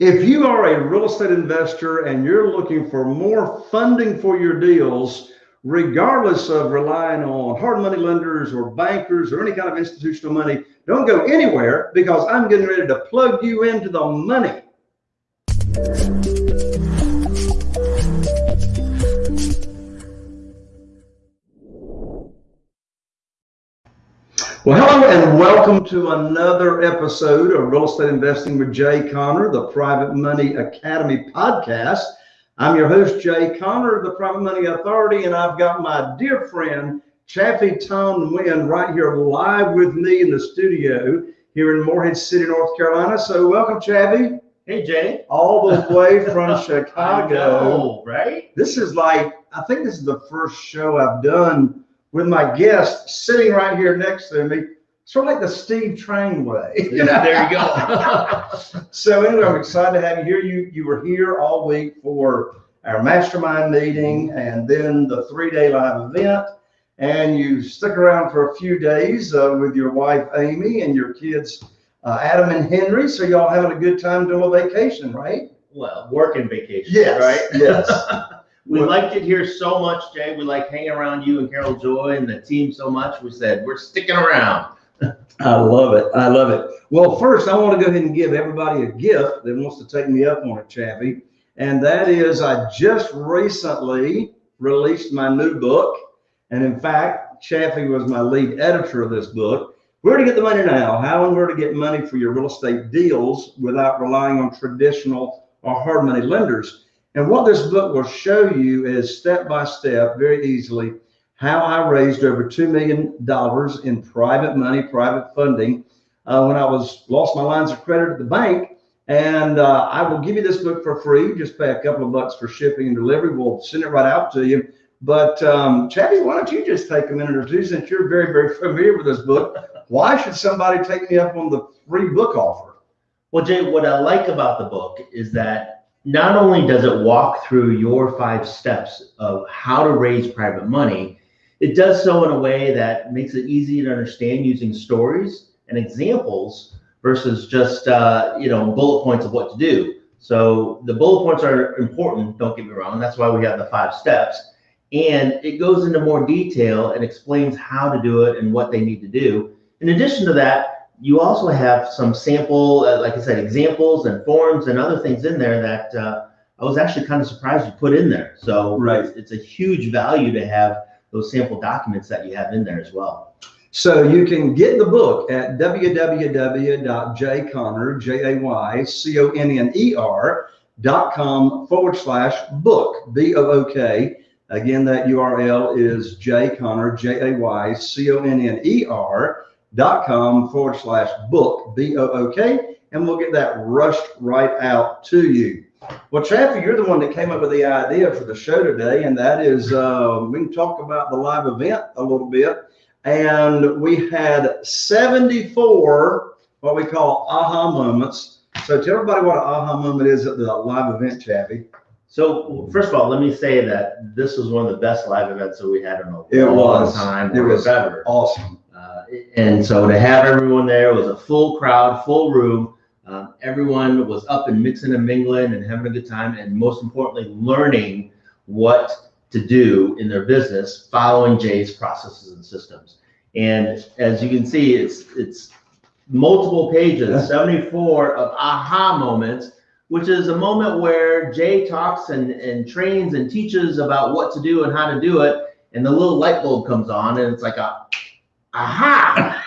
If you are a real estate investor and you're looking for more funding for your deals, regardless of relying on hard money lenders or bankers or any kind of institutional money, don't go anywhere because I'm getting ready to plug you into the money. Well, hello and welcome to another episode of Real Estate Investing with Jay Conner, the Private Money Academy podcast. I'm your host, Jay Conner, the Private Money Authority, and I've got my dear friend, Chaffee Tone Wynn, right here live with me in the studio here in Morehead City, North Carolina. So welcome, Chaffee. Hey, Jay. All the way from Chicago. Know, right? This is like, I think this is the first show I've done with my guest sitting right here next to me sort of like the Steve Train way. Yeah, there you go. so anyway, I'm excited to have you here. You you were here all week for our mastermind meeting and then the three-day live event. And you stick around for a few days uh, with your wife Amy and your kids uh, Adam and Henry. So y'all having a good time doing a vacation, right? Well, working vacation. Yes. Right. Yes. we well, liked it here so much, Jay. We like hanging around you and Carol Joy and the team so much. We said we're sticking around. I love it. I love it. Well, first, I want to go ahead and give everybody a gift that wants to take me up on it, Chaffee. And that is, I just recently released my new book. And in fact, Chaffee was my lead editor of this book. Where to get the money now? How and where to get money for your real estate deals without relying on traditional or hard money lenders. And what this book will show you is step by step, very easily, how I raised over $2 million in private money, private funding uh, when I was lost my lines of credit at the bank. And uh, I will give you this book for free. Just pay a couple of bucks for shipping and delivery. We'll send it right out to you. But um, Chaffee, why don't you just take a minute or two since you're very, very familiar with this book? Why should somebody take me up on the free book offer? Well, Jay, what I like about the book is that not only does it walk through your five steps of how to raise private money, it does so in a way that makes it easy to understand using stories and examples versus just uh, you know bullet points of what to do. So the bullet points are important. Don't get me wrong. That's why we have the five steps, and it goes into more detail and explains how to do it and what they need to do. In addition to that, you also have some sample, uh, like I said, examples and forms and other things in there that uh, I was actually kind of surprised you put in there. So right. it's, it's a huge value to have those sample documents that you have in there as well. So you can get the book at www.jayconner, J-A-Y-C-O-N-N-E-R dot com forward slash book, B-O-O-K. Again, that URL is jayconner, J-A-Y-C-O-N-N-E-R dot com forward slash book, B-O-O-K. And we'll get that rushed right out to you. Well, Chaffee, you're the one that came up with the idea for the show today, and that is uh, we can talk about the live event a little bit. And we had 74 what we call aha moments. So tell everybody what an aha moment is at the live event, Chaffee. So first of all, let me say that this was one of the best live events that we had in a it long was. time. It was ever. awesome. And so to have everyone there was a full crowd, full room. Um, everyone was up and mixing and mingling and having a good time, and most importantly, learning what to do in their business, following Jay's processes and systems. And as you can see, it's it's multiple pages, 74 of aha moments, which is a moment where Jay talks and, and trains and teaches about what to do and how to do it, and the little light bulb comes on, and it's like a aha.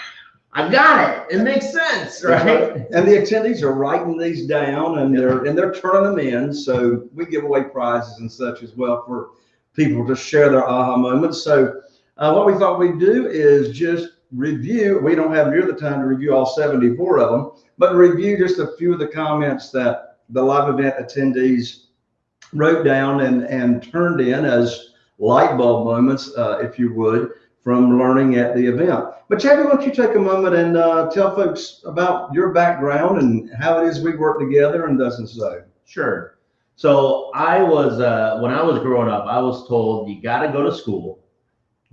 I got it. It makes sense, right? And the attendees are writing these down and they're and they're turning them in. So we give away prizes and such as well for people to share their aha moments. So uh, what we thought we'd do is just review. We don't have near the time to review all 74 of them, but review just a few of the comments that the live event attendees wrote down and and turned in as light bulb moments, uh, if you would from learning at the event. But Chaffee, why don't you take a moment and uh, tell folks about your background and how it is we work together and does and so. Sure. So I was, uh, when I was growing up, I was told you got to go to school,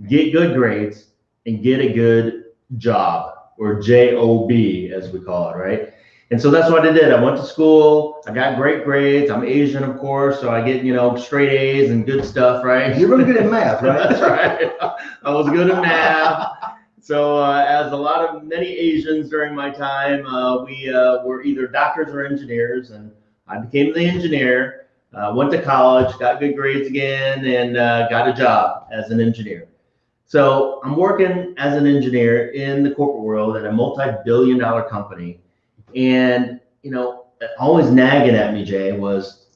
get good grades, and get a good job or job as we call it, right? And so that's what I did. I went to school. I got great grades. I'm Asian, of course, so I get you know straight A's and good stuff, right? You're really good at math, right? That's right. I was good at math. So, uh, as a lot of many Asians during my time, uh, we uh, were either doctors or engineers, and I became the engineer. Uh, went to college, got good grades again, and uh, got a job as an engineer. So, I'm working as an engineer in the corporate world at a multi-billion-dollar company, and you know, always nagging at me, Jay, was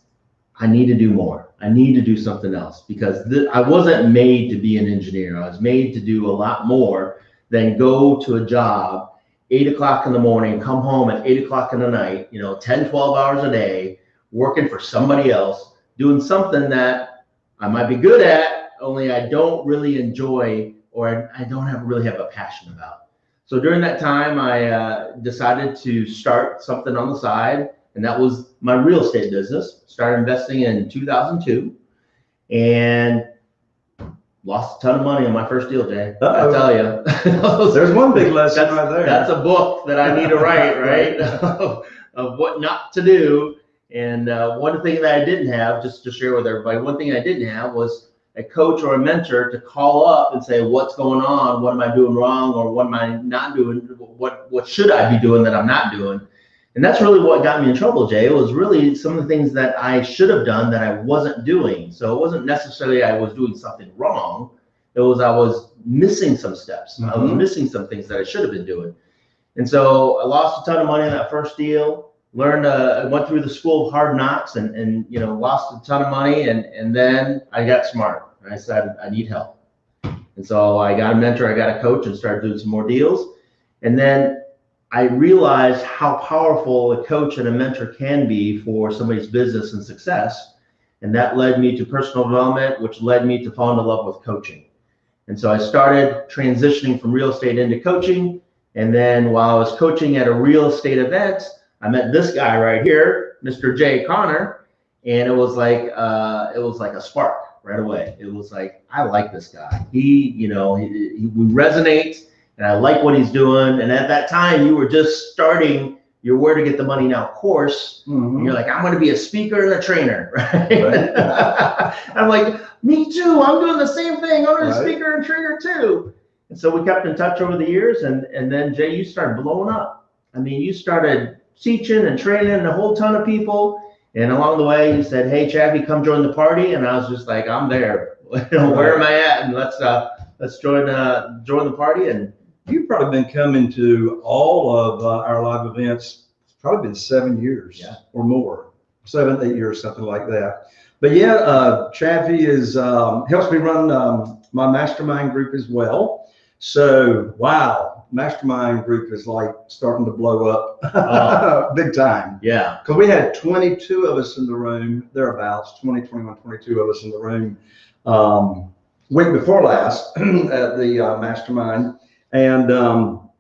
I need to do more. I need to do something else because th- I wasn't made to be an engineer. I was made to do a lot more than go to a job eight o'clock in the morning, come home at eight o'clock in the night, you know, 10, 12 hours a day, working for somebody else, doing something that I might be good at, only I don't really enjoy or I don't have really have a passion about. So during that time, I uh, decided to start something on the side, and that was my real estate business. Started investing in 2002, and lost a ton of money on my first deal, Jay. I Uh-oh. tell you, There's one big lesson right there. that's a book that I need to write, right? of, of what not to do. And uh, one thing that I didn't have, just to share with everybody, one thing I didn't have was a coach or a mentor to call up and say, "What's going on? What am I doing wrong? Or what am I not doing? What what should I be doing that I'm not doing?" And that's really what got me in trouble, Jay. It was really some of the things that I should have done that I wasn't doing. So it wasn't necessarily I was doing something wrong. It was I was missing some steps. I was Mhm. missing some things that I should have been doing. And so I lost a ton of money on that first deal. Learned, uh, I went through the school of hard knocks and, and you know lost a ton of money. And and then I got smart. And I said I need help. And so I got a mentor, I got a coach, and started doing some more deals. And then I realized how powerful a coach and a mentor can be for somebody's business and success. And that led me to personal development, which led me to fall into love with coaching. And so I started transitioning from real estate into coaching. And then while I was coaching at a real estate event, I met this guy right here, Mr. Jay Conner, and it was like uh, it was like a spark right away. It was like I like this guy. He, you know, he, he, we resonate, and I like what he's doing. And at that time, you were just starting your Where to Get the Money Now course, Mhm. and you're like, I'm going to be a speaker and a trainer, right? Right. I'm like, me too. I'm doing the same thing. I'm a Right. speaker and trainer too. And so we kept in touch over the years, and and then Jay, you started blowing up. I mean, you started teaching and training a whole ton of people. And along the way, he said, "Hey, Chappie, come join the party." And I was just like, "I'm there. Where am I at? And let's uh, let's join uh, join the party." And You've probably been coming to all of uh, our live events. It's probably been seven years Yeah. or more, seven, eight years, something like that. But yeah, uh, Chaffee is um, helps me run um, my mastermind group as well. So wow, mastermind group is like starting to blow up big time. yeah, Because we had 22 of us in the room, thereabouts, 20, 21, 22 of us in the room um, week before last at the uh, mastermind. And um,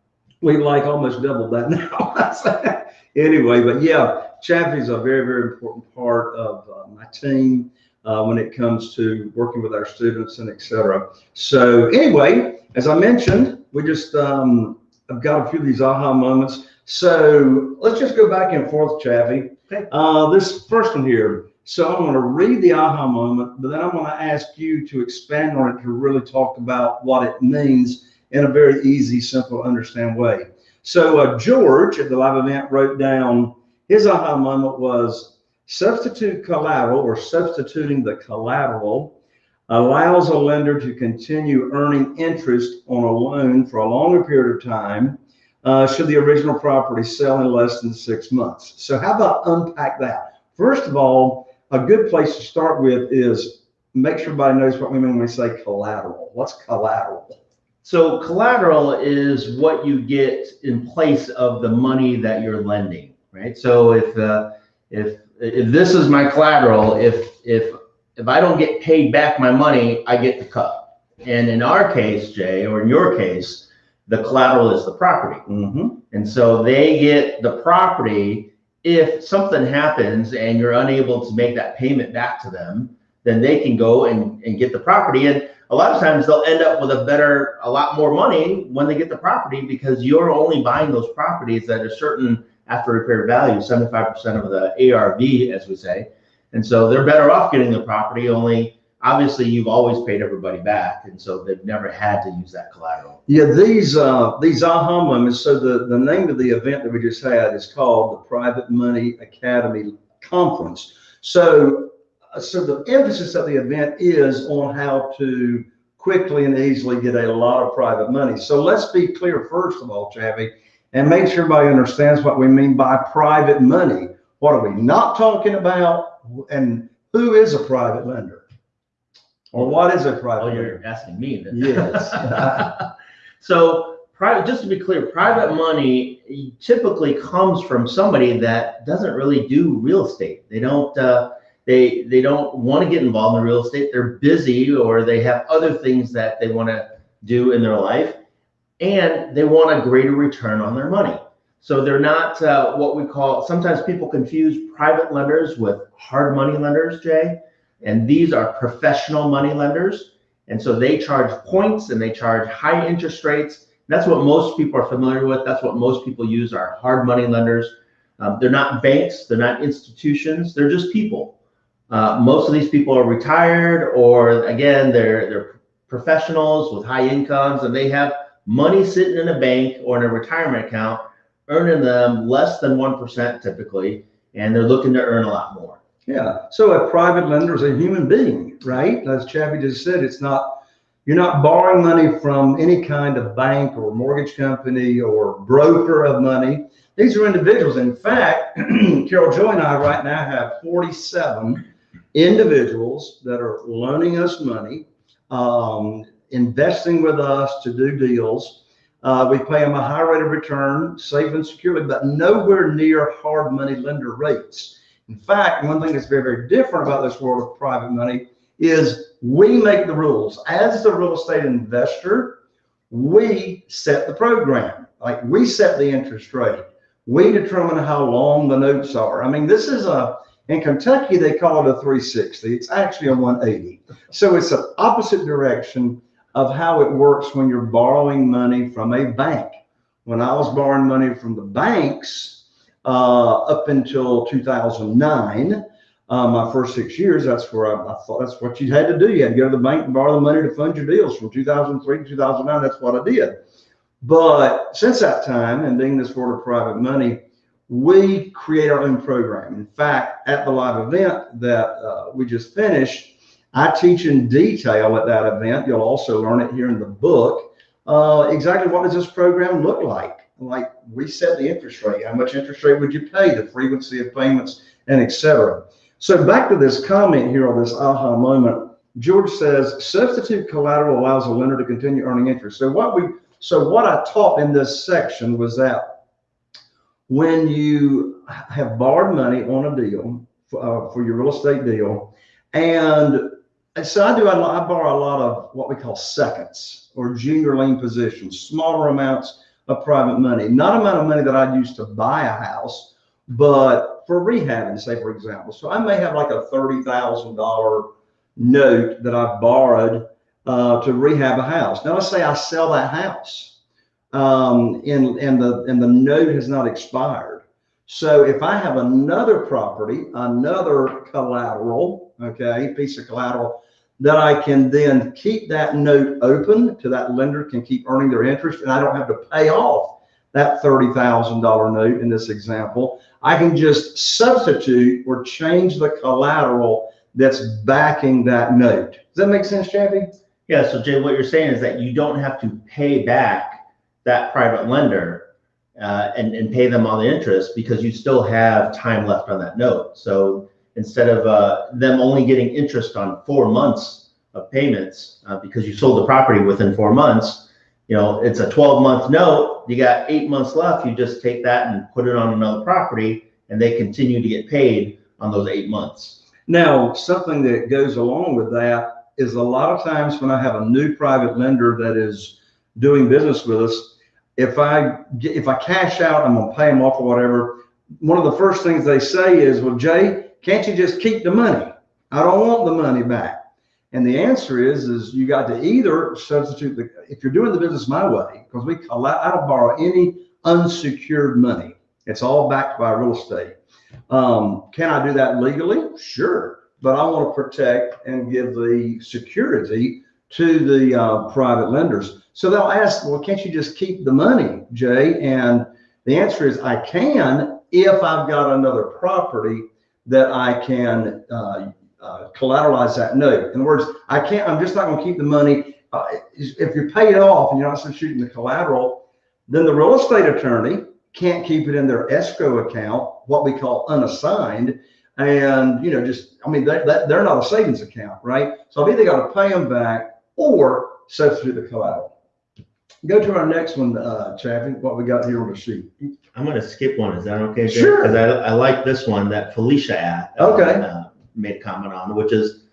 we like almost doubled that now. anyway, but yeah, Chaffee's a very, very important part of uh, my team uh, when it comes to working with our students and et cetera. So anyway, as I mentioned, we just, um, I've got a few of these aha moments. So let's just go back and forth, Chaffee. Okay. Uh, this first one here. So I'm going to read the aha moment, but then I'm going to ask you to expand on it to really talk about what it means in a very easy, simple, understand way. So uh, George at the live event wrote down his aha moment was substitute collateral or substituting the collateral allows a lender to continue earning interest on a loan for a longer period of time uh, should the original property sell in less than six months. So how about unpack that? First of all, a good place to start with is make sure everybody knows what we mean when we say collateral. What's collateral? So collateral is what you get in place of the money that you're lending, right? So if uh, if if this is my collateral, if if if I don't get paid back my money, I get the cut. And in our case, Jay, or in your case, the collateral is the property. Mm-hmm. And so they get the property. If something happens and you're unable to make that payment back to them, then they can go and, and get the property. And a lot of times they'll end up with a better, a lot more money when they get the property because you're only buying those properties at a certain after repair value, seventy-five percent of the ARV, as we say. And so they're better off getting the property, only obviously you've always paid everybody back, and so they've never had to use that collateral. Yeah, these, uh, these aha moments, so the, the name of the event that we just had is called the Private Money Academy Conference. So, uh, so the emphasis of the event is on how to quickly and easily get a lot of private money. So let's be clear first of all, Chavi, and make sure everybody understands what we mean by private money. What are we not talking about? And who is a private lender? Or what is a private Oh, lender? you're asking me then. Yes. So private, just to be clear, private money typically comes from somebody that doesn't really do real estate. They don't, uh, they, they don't want to get involved in real estate. They're busy or they have other things that they want to do in their life. And they want a greater return on their money. So they're not, uh, what we call, sometimes people confuse private lenders with hard money lenders, Jay. And these are professional money lenders. And so they charge points and they charge high interest rates. That's what most people are familiar with. That's what most people use are hard money lenders. Um, they're not banks, they're not institutions, they're just people. Uh, most of these people are retired or again, they're, they're professionals with high incomes and they have money sitting in a bank or in a retirement account, earning them less than 1% typically, and they're looking to earn a lot more. Yeah, so a private lender is a human being, right? As Chappie just said, it's not, you're not borrowing money from any kind of bank or mortgage company or broker of money. These are individuals. In fact, Carol Joy and I right now have 47 individuals that are loaning us money, um, investing with us to do deals. Uh, we pay them a high rate of return, safe and securely, but nowhere near hard money lender rates. In fact, one thing that's very, very different about this world of private money is we make the rules. As the real estate investor, we set the program. Like we set the interest rate. We determine how long the notes are. I mean, this is a, in Kentucky, they call it a 360. It's actually a 180. So it's an opposite direction of how it works when you're borrowing money from a bank. When I was borrowing money from the banks, uh, up until 2009. Uh, my first six years, that's where I, I, thought that's what you had to do. You had to go to the bank and borrow the money to fund your deals from 2003 to 2009. That's what I did. But since that time and being this world of private money, we create our own program. In fact, at the live event that uh, we just finished, I teach in detail at that event. You'll also learn it here in the book. Uh, exactly what does this program look like? like we set the interest rate. How much interest rate would you pay? The frequency of payments and etc. So back to this comment here on this aha moment. George says substitute collateral allows a lender to continue earning interest. So what we so what I taught in this section was that when you have borrowed money on a deal uh, for your real estate deal, and so I do I, I borrow a lot of what we call seconds or junior lien positions, smaller amounts of private money, not amount of money that I'd use to buy a house, but for rehabbing, say for example. So I may have like a thirty thousand dollar note that I've borrowed uh, to rehab a house. Now let's say I sell that house, um, and and the and the note has not expired. So if I have another property, another collateral, okay, piece of collateral that I can then keep that note open to that lender can keep earning their interest and I don't have to pay off that $30,000 note in this example. I can just substitute or change the collateral that's backing that note. Does that make sense, Chappie? Yeah, so Jay, what you're saying is that you don't have to pay back that private lender uh, and, and pay them all the interest because you still have time left on that note. So instead of uh, them only getting interest on four months of payments uh, because you sold the property within four months, you know, it's a 12 month note. You got eight months left. You just take that and put it on another property and they continue to get paid on those eight months. Now, something that goes along with that is a lot of times when I have a new private lender that is doing business with us, if I if I cash out, I'm gonna pay them off or whatever. One of the first things they say is, "Well, Jay, can't you just keep the money? I don't want the money back." And the answer is, is you got to either substitute the if you're doing the business my way, because we allow, I don't borrow any unsecured money. It's all backed by real estate. Um, can I do that legally? Sure. But I want to protect and give the security to the uh, private lenders. So they'll ask, well, can't you just keep the money, Jay? And the answer is I can if I've got another property that I can uh, uh, collateralize that note. In other words, I can't, I'm just not going to keep the money. Uh, if you're paid off and you're not substituting the collateral, then the real estate attorney can't keep it in their escrow account, what we call unassigned. And, you know, just, I mean, they, that, they're not a savings account, right? So I've either got to pay them back or substitute the collateral. Go to our next one, uh, Chaffee, what we got here on the sheet. I'm gonna skip one. Is that okay? Jay? Sure. Because I, I like this one that Felicia at. Okay. uh, Made a comment on, which is,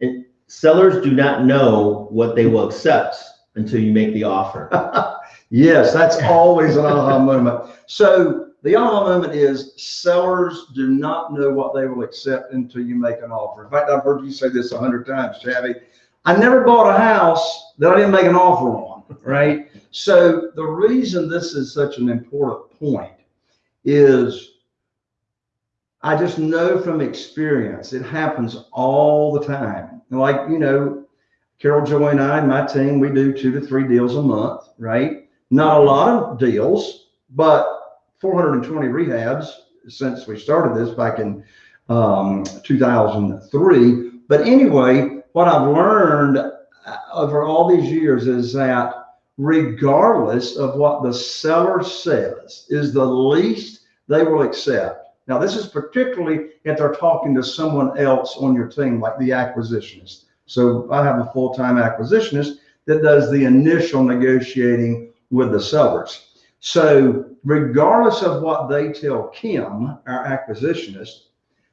it- sellers do not know what they will accept until you make the offer. Yes, that's always an aha moment. So the aha moment is sellers do not know what they will accept until you make an offer. In fact, I've heard you say this a hundred times, Chavy. I never bought a house that I didn't make an offer on, right? So the reason this is such an important point is I just know from experience, it happens all the time. Like, you know, Carol Joy and I, and my team, we do two to three deals a month, right? Not a lot of deals, but 420 rehabs since we started this back in um, 2003. But anyway, what I've learned over all these years is that regardless of what the seller says is the least they will accept. Now, this is particularly if they're talking to someone else on your team, like the acquisitionist. So I have a full-time acquisitionist that does the initial negotiating with the sellers. So regardless of what they tell Kim, our acquisitionist,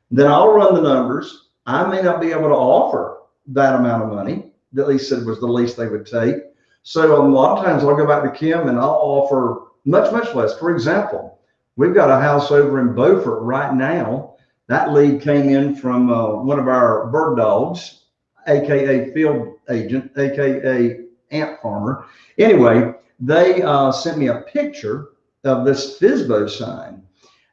then I'll run the numbers. I may not be able to offer that amount of money. At least said was the least they would take. So a lot of times I'll go back to Kim and I'll offer much, much less. For example, we've got a house over in Beaufort right now. That lead came in from uh, one of our bird dogs, AKA field agent, AKA ant farmer. Anyway, they uh, sent me a picture of this FSBO sign.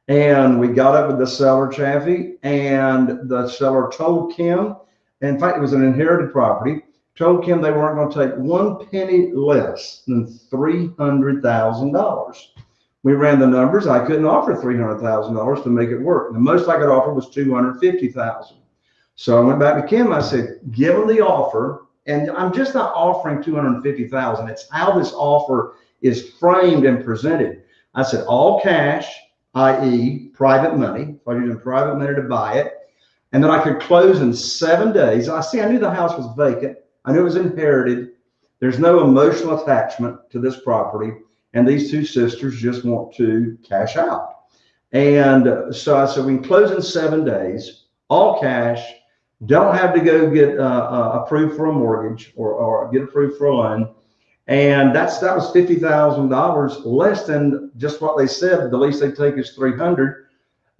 And we got up with the seller, Chaffee, and the seller told Kim, in fact, it was an inherited property, told Kim they weren't going to take one penny less than $300,000. We ran the numbers. I couldn't offer $300,000 to make it work. The most I could offer was 250,000. So I went back to Kim. I said, give them the offer. And I'm just not offering 250,000. It's how this offer is framed and presented. I said, all cash, i.e. private money. I using private money to buy it. And then I could close in seven days. I see, I knew the house was vacant. I knew it was inherited. There's no emotional attachment to this property. And these two sisters just want to cash out. And so I said, we can close in seven days, all cash, don't have to go get uh, uh, approved for a mortgage or, or get approved for a loan. And that's that was fifty thousand dollars less than just what they said. The least they take is three hundred.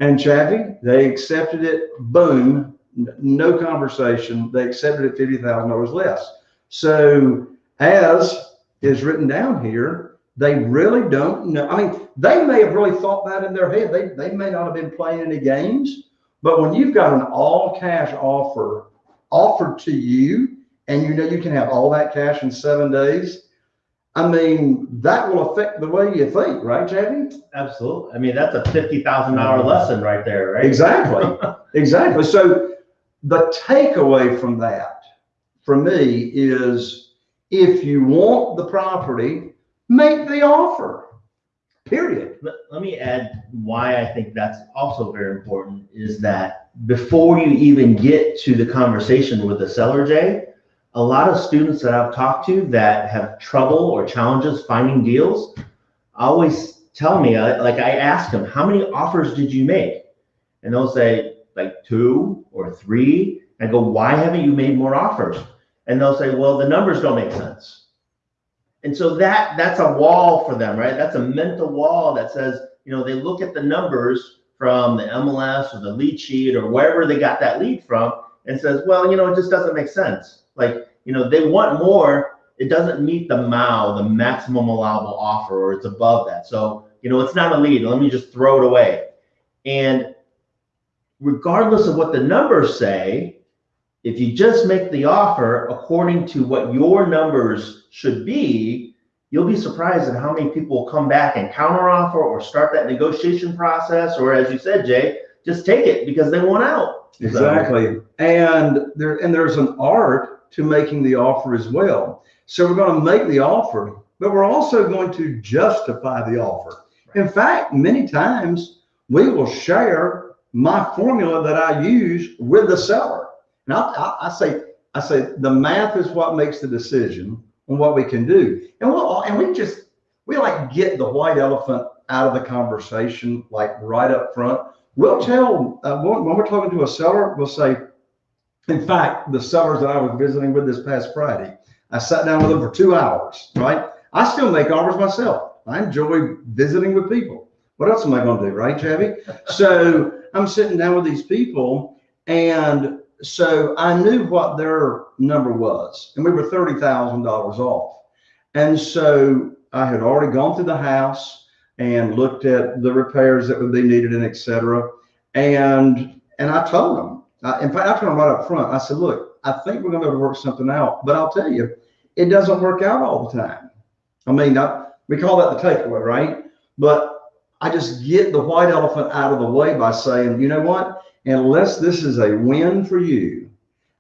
And Chaffee, they accepted it. Boom, no conversation. They accepted it fifty thousand dollars less. So as is written down here, they really don't know. I mean, they may have really thought that in their head. They they may not have been playing any games. But when you've got an all cash offer offered to you and you know you can have all that cash in seven days, I mean, that will affect the way you think, right, Jamie? Absolutely. I mean, that's a fifty thousand dollar lesson right there, right? Exactly. Exactly. So the takeaway from that, for me, is if you want the property, make the offer. Period. Let, let me add why I think that's also very important is that before you even get to the conversation with the seller, Jay, a lot of students that I've talked to that have trouble or challenges finding deals always tell me, uh, like I ask them, how many offers did you make? And they'll say like two or three. I go, why haven't you made more offers? And they'll say, well, the numbers don't make sense. And so that that's a wall for them, right? That's a mental wall that says, you know, they look at the numbers from the MLS or the lead sheet or wherever they got that lead from and says, well, you know, it just doesn't make sense. Like, you know, they want more. It doesn't meet the MAO, the maximum allowable offer, or it's above that. So you know, it's not a lead. Let me just throw it away. And regardless of what the numbers say, if you just make the offer according to what your numbers should be, you'll be surprised at how many people will come back and counteroffer or start that negotiation process, or as you said, Jay, just take it because they want out. So- Exactly. And there, and there's an art to making the offer as well. So we're going to make the offer, but we're also going to justify the offer. In fact, many times we will share my formula that I use with the seller. And I, I, I say, I say the math is what makes the decision on what we can do. And we'll, and we just, we like get the white elephant out of the conversation, like right up front. We'll tell, uh, when, when we're talking to a seller, we'll say, in fact, the sellers that I was visiting with this past Friday, I sat down with them for two hours, right? I still make offers myself. I enjoy visiting with people. What else am I going to do, right, Chavy? So I'm sitting down with these people, and so I knew what their number was, and we were thirty thousand dollars off. And so I had already gone through the house and looked at the repairs that would be needed and et cetera. And and I told them, uh, in fact, I told them right up front. I said, "Look, I think we're going to be able to work something out, but I'll tell you, it doesn't work out all the time. I mean, I, we call that the takeaway, right? But I just get the white elephant out of the way by saying, you know what? Unless this is a win for you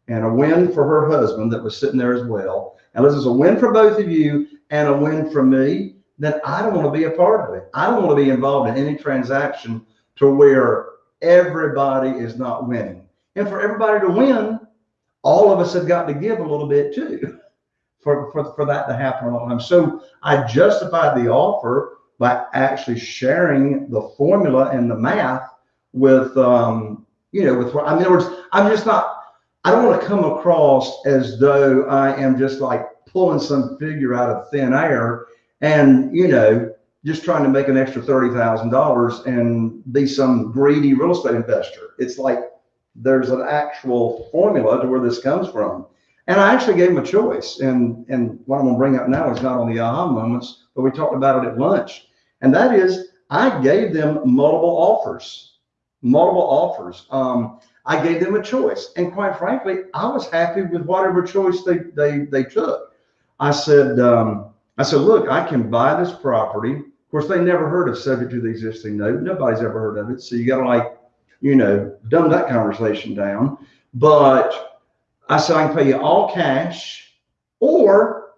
and a win for her husband that was sitting there as well, unless it's a win for both of you and a win for me, then I don't want to be a part of it. I don't want to be involved in any transaction to where everybody is not winning. And for everybody to win, all of us have got to give a little bit too for, for, for that to happen. So I justified the offer by actually sharing the formula and the math with, um, you know, with, I mean, in other words, I'm just not, I don't want to come across as though I am just like pulling some figure out of thin air and, you know, just trying to make an extra thirty thousand dollars and be some greedy real estate investor. It's like there's an actual formula to where this comes from. And I actually gave him a choice. And, and what I'm to bring up now is not on the aha moments, but we talked about it at lunch. And that is, I gave them multiple offers, multiple offers. Um, I gave them a choice. And quite frankly, I was happy with whatever choice they, they, they took. I said, um, I said, look, I can buy this property. Of course, they never heard of subject to the existing note. Nobody's ever heard of it. So you got to like, you know, dumb that conversation down. But I said, I can pay you all cash or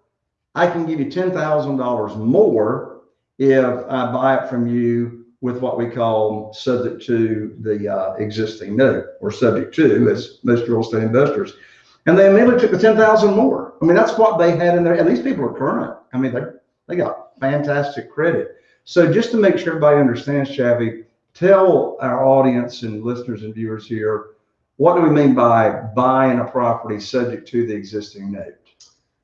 I can give you $10,000 more if I buy it from you with what we call subject to the uh, existing note or subject to as most real estate investors. And they immediately took the 10,000 more. I mean, that's what they had in there. And these people are current. I mean, they they got fantastic credit. So just to make sure everybody understands, Shabby, tell our audience and listeners and viewers here, what do we mean by buying a property subject to the existing note?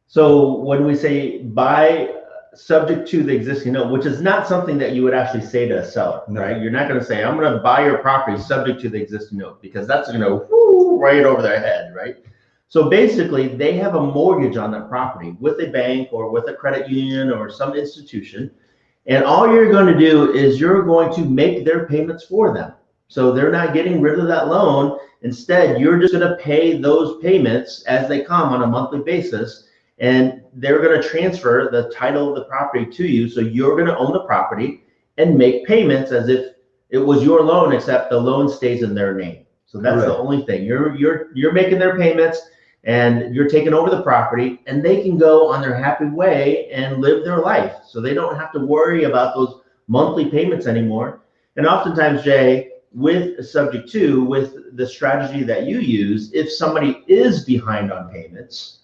So when we say buy subject to the existing note, which is not something that you would actually say to a seller, No. right? You're not gonna say, I'm gonna buy your property subject to the existing note, because that's gonna go right over their head, right? So basically, they have a mortgage on that property with a bank or with a credit union or some institution. And all you're gonna do is you're going to make their payments for them. So they're not getting rid of that loan. Instead, you're just gonna pay those payments as they come on a monthly basis. And they're gonna transfer the title of the property to you, so you're gonna own the property and make payments as if it was your loan, except the loan stays in their name. So that's the only thing. You're, you're, you're making their payments and you're taking over the property and they can go on their happy way and live their life. So they don't have to worry about those monthly payments anymore. And oftentimes, Jay, with subject to, with the strategy that you use, if somebody is behind on payments,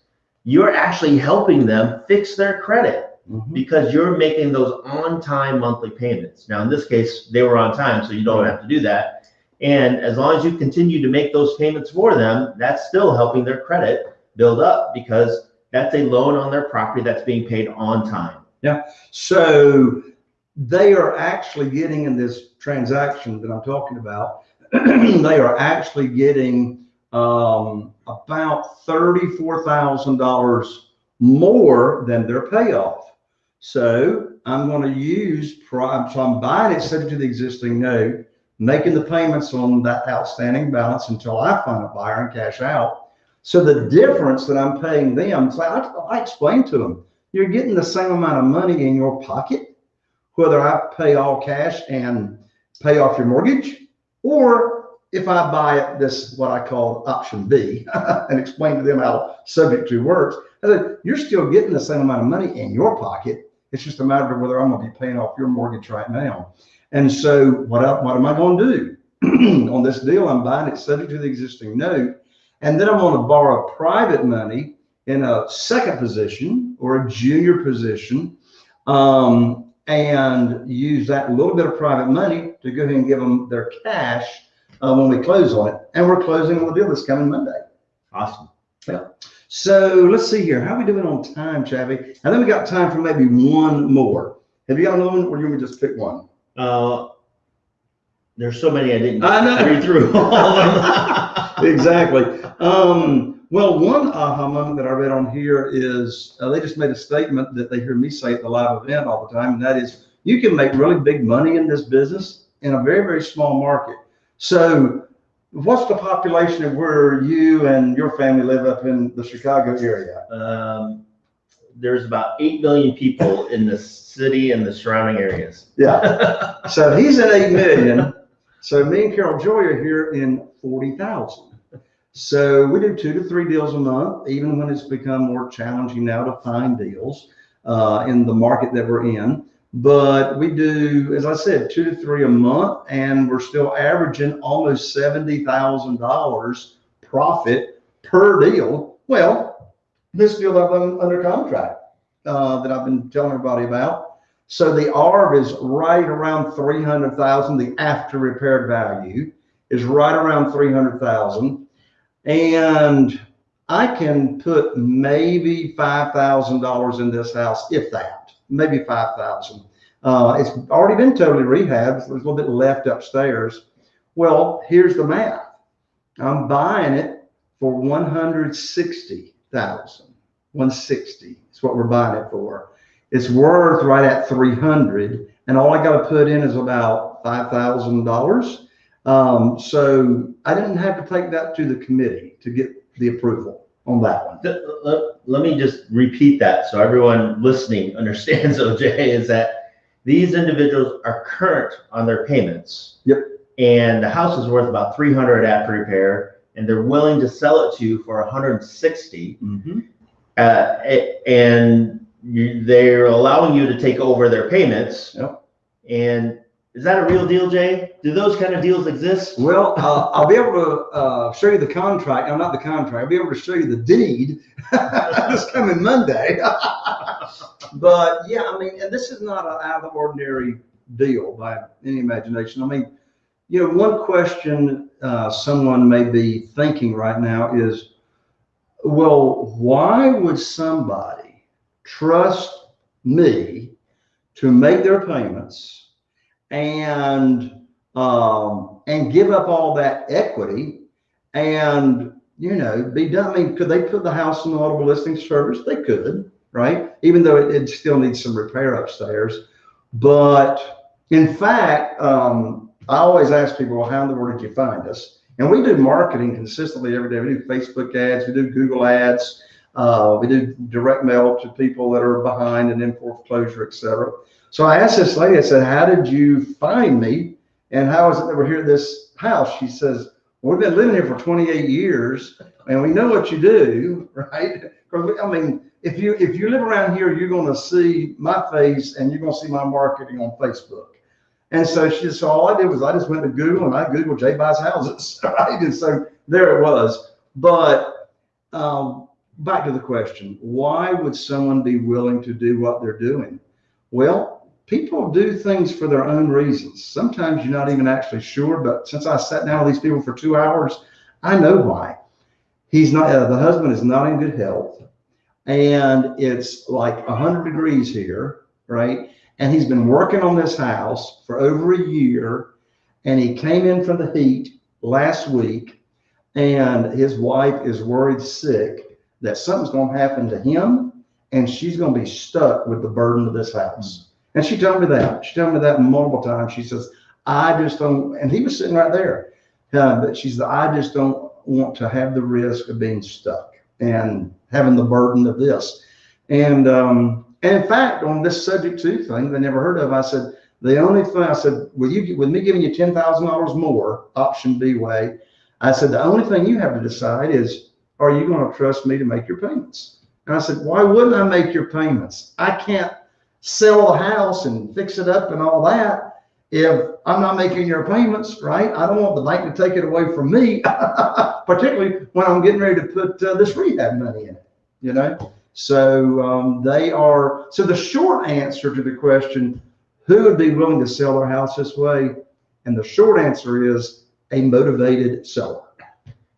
you're actually helping them fix their credit because you're making those on-time monthly payments. Now, in this case, they were on time, so you don't have to do that. And as long as you continue to make those payments for them, that's still helping their credit build up because that's a loan on their property that's being paid on time. Yeah. So they are actually getting in this transaction that I'm talking about, they are actually getting um, about thirty-four thousand dollars more than their payoff. So I'm going to use, so I'm buying it subject to the existing note, making the payments on that outstanding balance until I find a buyer and cash out. So the difference that I'm paying them, so I, I explained to them, you're getting the same amount of money in your pocket, whether I pay all cash and pay off your mortgage, or if I buy this, what I call option B, and explain to them how subject to works, I said, you're still getting the same amount of money in your pocket. It's just a matter of whether I'm gonna be paying off your mortgage right now. And so what, what am I gonna do? On this deal, I'm buying it subject to the existing note. And then I'm gonna borrow private money in a second position or a junior position. Um, and use that little bit of private money to go ahead and give them their cash uh, when we close on it. And we're closing on the deal this coming Monday. Awesome. Yeah. So let's see here. How are we doing on time, Chavy? And then we got time for maybe one more. Have you got another one or you want me to just pick one? Uh, there's so many I didn't I know. read through all of them. exactly. Um, well, one aha moment that I read on here is uh, they just made a statement that they hear me say at the live event all the time, and that is you can make really big money in this business in a very, very small market. So, what's the population of where you and your family live up in the Chicago area? Um, there's about eight million people in the city and the surrounding areas. Yeah. so he's at 8 million. So me and Carol Joy are here in 40,000. So we do two to three deals a month, even when it's become more challenging now to find deals uh, in the market that we're in. But we do, as I said, two to three a month, and we're still averaging almost $70,000 profit per deal. Well, this deal that I'm under contract uh, that I've been telling everybody about. So the ARV is right around 300,000. The after repaired value is right around 300,000. And I can put maybe $5,000 in this house, if that, maybe 5,000. Uh, it's already been totally rehabbed. There's a little bit left upstairs. Well, here's the math. I'm buying it for 160,000. 160 is what we're buying it for. It's worth right at 300 and all I got to put in is about $5,000. Um, so I didn't have to take that to the committee to get the approval on that one. Let, let me just repeat that so everyone listening understands, OJ, is that these individuals are current on their payments. Yep. And the house is worth about three hundred after repair, and they're willing to sell it to you for hundred and sixty. Mm-hmm. Uh, and you, they're allowing you to take over their payments. Yep. And is that a real deal, Jay? Do those kind of deals exist? Well, uh, I'll be able to uh, show you the contract. No, not the contract. I'll be able to show you the deed this coming Monday. but yeah, I mean, and this is not an out of the ordinary deal by any imagination. I mean, you know, one question uh, someone may be thinking right now is, well, why would somebody trust me to make their payments and um, and give up all that equity and you know be done. I mean, could they put the house in the multiple listing service? They could, right? Even though it, it still needs some repair upstairs. But in fact, um, I always ask people, well, how in the world did you find us? And we do marketing consistently every day. We do Facebook ads, we do Google ads, uh, we do direct mail to people that are behind and in foreclosure, et cetera. So I asked this lady, I said, how did you find me? And how is it that we're here at this house? She says, well, we've been living here for 28 years and we know what you do, right? I mean, if you if you live around here, you're going to see my face and you're going to see my marketing on Facebook. And so she said, so all I did was I just went to Google and I Googled Jay buys houses, right? And so there it was. But um, back to the question, why would someone be willing to do what they're doing? Well, people do things for their own reasons. Sometimes you're not even actually sure, but since I sat down with these people for two hours, I know why. He's not, uh, the husband is not in good health and it's like 100 degrees here, right? And he's been working on this house for over a year and he came in from the heat last week and his wife is worried sick that something's going to happen to him and she's gonna be stuck with the burden of this house. And she told me that. She told me that multiple times. She says, I just don't, and he was sitting right there. Uh, but she's I just don't want to have the risk of being stuck and having the burden of this. And, um, and in fact, on this subject to thing they never heard of, I said, the only thing I said, with you, with me giving you ten thousand dollars more, option B way, I said, the only thing you have to decide is, are you going to trust me to make your payments? And I said, why wouldn't I make your payments? I can't sell the house and fix it up and all that if I'm not making your payments, right? I don't want the bank to take it away from me, particularly when I'm getting ready to put uh, this rehab money in it, you know? So um, they are, so the short answer to the question, who would be willing to sell their house this way? And the short answer is a motivated seller.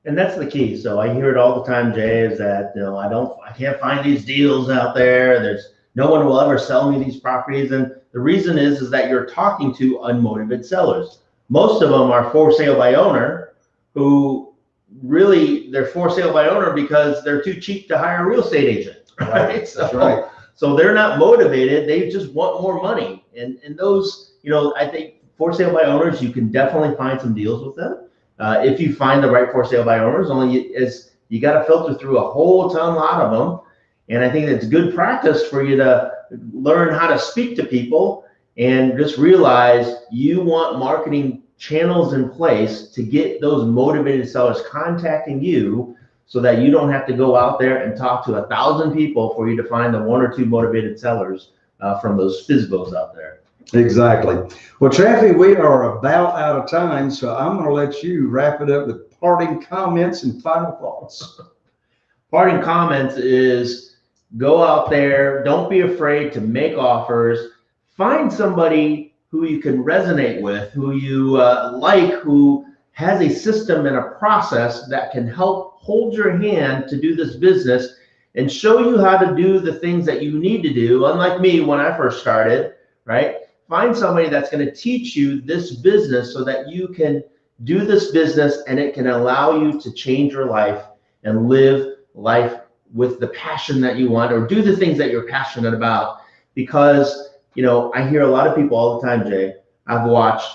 And that's the key. So I hear it all the time, Jay, is that, you know, I don't, I can't find these deals out there. There's, no one will ever sell me these properties. And the reason is, is that you're talking to unmotivated sellers. Most of them are for sale by owner who really, they're for sale by owner because they're too cheap to hire a real estate agent, right? So, That's right. so they're not motivated. They just want more money. And, and those, you know, I think for sale by owners, you can definitely find some deals with them. Uh, if you find the right for sale by owners, only is you got to filter through a whole ton lot of them. And I think it's good practice for you to learn how to speak to people and just realize you want marketing channels in place to get those motivated sellers contacting you so that you don't have to go out there and talk to a thousand people for you to find the one or two motivated sellers uh, from those FSBOs out there. Exactly. Well, Chaffee, we are about out of time, so I'm going to let you wrap it up with parting comments and final thoughts. Parting comments is go out there, don't be afraid to make offers, find somebody who you can resonate with, who you uh, like, who has a system and a process that can help hold your hand to do this business and show you how to do the things that you need to do. Unlike me when I first started, right? Find somebody that's going to teach you this business so that you can do this business and it can allow you to change your life and live life with the passion that you want or do the things that you're passionate about. Because, you know, I hear a lot of people all the time, Jay. I've watched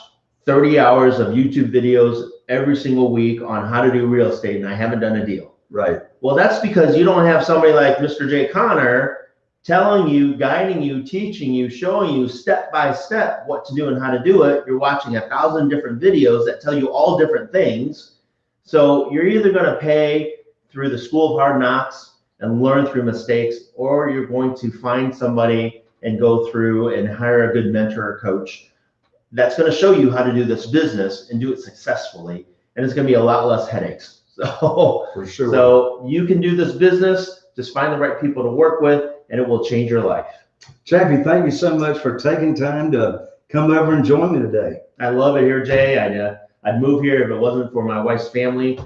30 hours of YouTube videos every single week on how to do real estate and I haven't done a deal. Right. Well, that's because you don't have somebody like Mr. Jay Conner telling you, guiding you, teaching you, showing you step by step what to do and how to do it. You're watching a thousand different videos that tell you all different things. So you're either going to pay through the school of hard knocks and learn through mistakes, or you're going to find somebody and go through and hire a good mentor or coach that's going to show you how to do this business and do it successfully. And it's going to be a lot less headaches. So, For sure. so you can do this business, just find the right people to work with, and it will change your life. Chaffee, thank you so much for taking time to come over and join me today. I love it here, Jay. I'd, uh, I'd move here if it wasn't for my wife's family.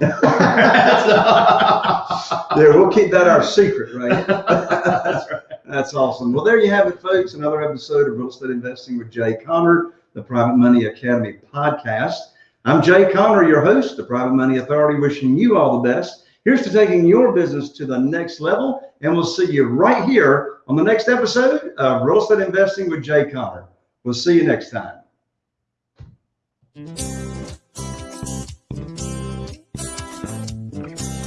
There, we'll keep that our secret, right? That's right. That's awesome. Well, there you have it, folks. Another episode of Real Estate Investing with Jay Conner, the Private Money Academy podcast. I'm Jay Conner, your host, the Private Money Authority, wishing you all the best. Here's to taking your business to the next level, and we'll see you right here on the next episode of Real Estate Investing with Jay Conner. We'll see you next time.